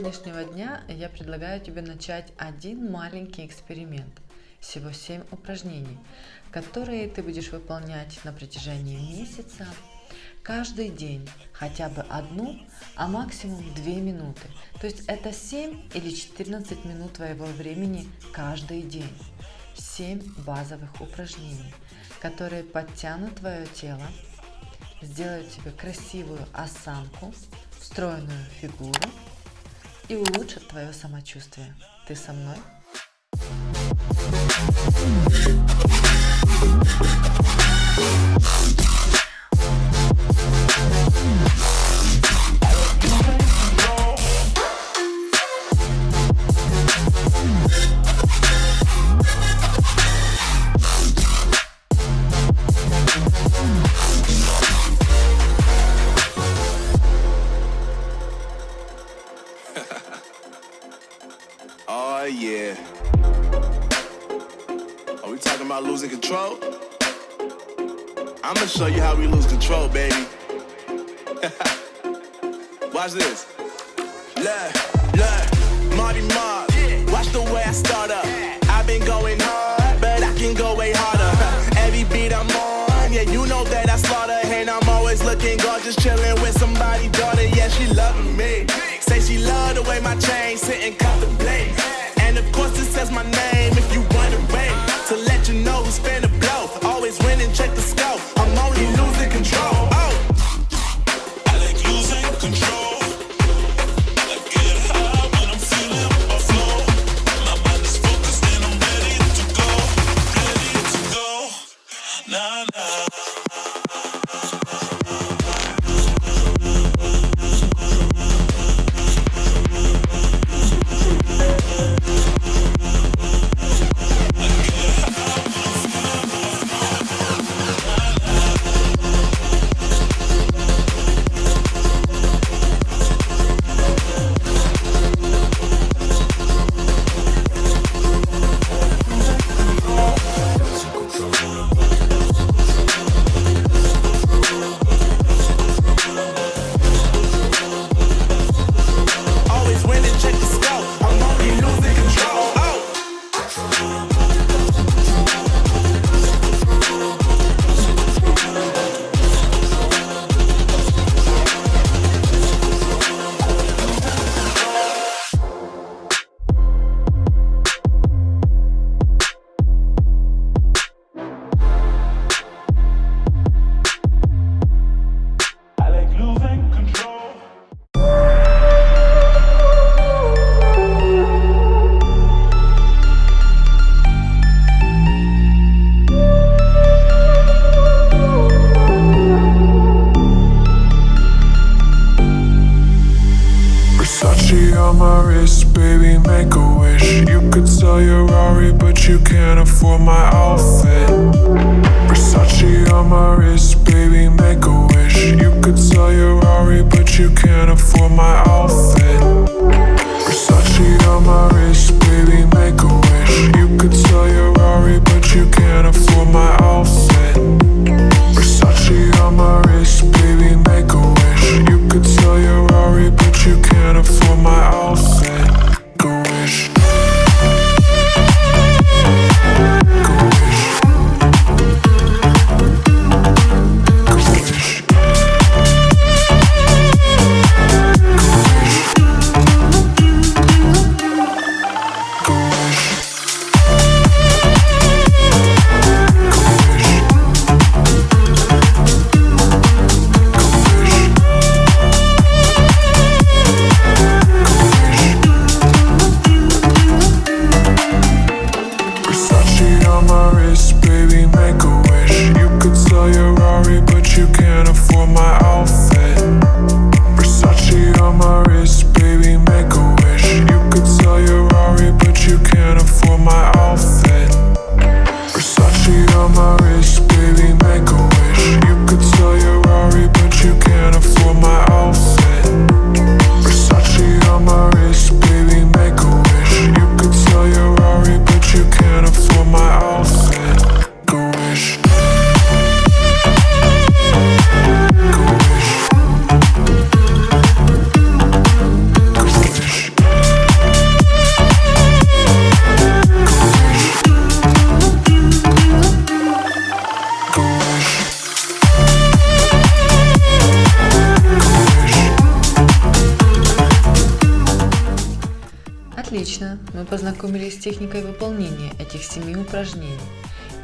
сегодняшнего дня я предлагаю тебе начать один маленький эксперимент. Всего 7 упражнений, которые ты будешь выполнять на протяжении месяца, каждый день, хотя бы одну, а максимум 2 минуты. То есть это 7 или 14 минут твоего времени каждый день. 7 базовых упражнений, которые подтянут твое тело, сделают тебе красивую осанку, стройную фигуру и улучшат твое самочувствие. Ты со мной? Oh yeah. Are we talking about losing control? I'm gonna show you how we lose control, baby. Watch this. Look, look, Marty Mark. My name wrist, baby, make a wish. You could sell your Rari, but you can't afford my outfit. Versace on my wrist, baby, make a wish. You could sell your Rari, but you can't afford my outfit. Rari, but you can't afford my outfit. Versace on my Отлично, мы познакомились с техникой выполнения этих семи упражнений.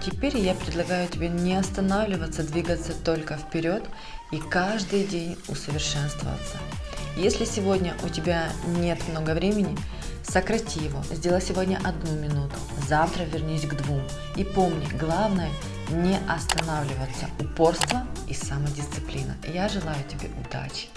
Теперь я предлагаю тебе не останавливаться, двигаться только вперед и каждый день усовершенствоваться. Если сегодня у тебя нет много времени, сократи его, сделай сегодня одну минуту, завтра вернись к двум. И помни, главное не останавливаться, упорство и самодисциплина. Я желаю тебе удачи.